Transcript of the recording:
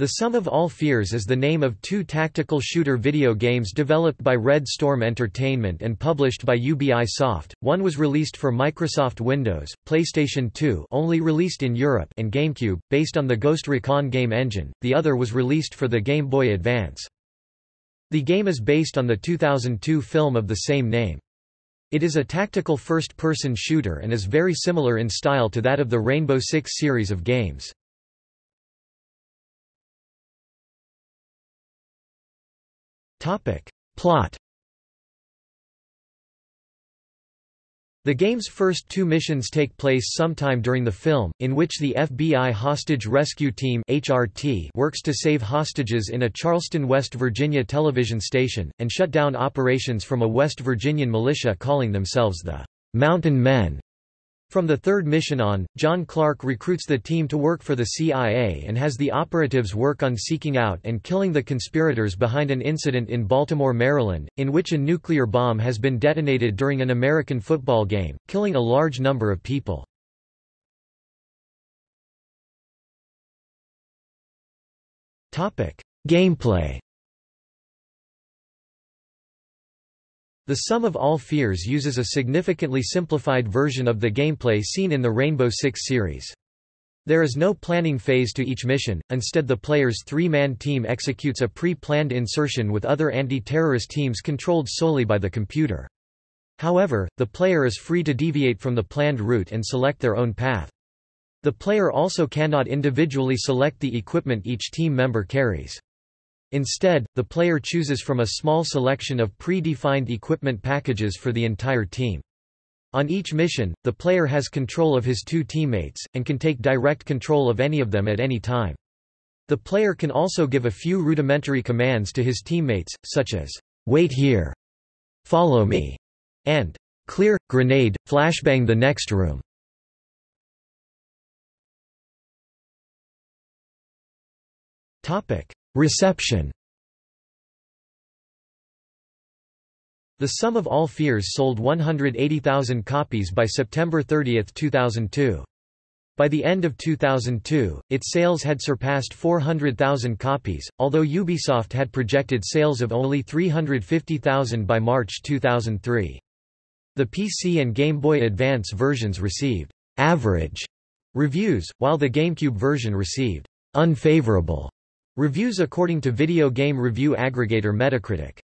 The Sum of All Fears is the name of two tactical shooter video games developed by Red Storm Entertainment and published by Ubisoft. One was released for Microsoft Windows, PlayStation 2 only released in Europe and GameCube, based on the Ghost Recon game engine, the other was released for the Game Boy Advance. The game is based on the 2002 film of the same name. It is a tactical first-person shooter and is very similar in style to that of the Rainbow Six series of games. Plot The game's first two missions take place sometime during the film, in which the FBI Hostage Rescue Team HRT works to save hostages in a Charleston, West Virginia television station, and shut down operations from a West Virginian militia calling themselves the Mountain Men. From the third mission on, John Clark recruits the team to work for the CIA and has the operatives work on seeking out and killing the conspirators behind an incident in Baltimore, Maryland, in which a nuclear bomb has been detonated during an American football game, killing a large number of people. Gameplay The Sum of All Fears uses a significantly simplified version of the gameplay seen in the Rainbow Six series. There is no planning phase to each mission, instead the player's three-man team executes a pre-planned insertion with other anti-terrorist teams controlled solely by the computer. However, the player is free to deviate from the planned route and select their own path. The player also cannot individually select the equipment each team member carries. Instead, the player chooses from a small selection of pre-defined equipment packages for the entire team. On each mission, the player has control of his two teammates, and can take direct control of any of them at any time. The player can also give a few rudimentary commands to his teammates, such as, wait here, follow me, and clear, grenade, flashbang the next room. Topic. Reception The Sum of All Fears sold 180,000 copies by September 30, 2002. By the end of 2002, its sales had surpassed 400,000 copies, although Ubisoft had projected sales of only 350,000 by March 2003. The PC and Game Boy Advance versions received average reviews, while the GameCube version received unfavorable Reviews according to video game review aggregator Metacritic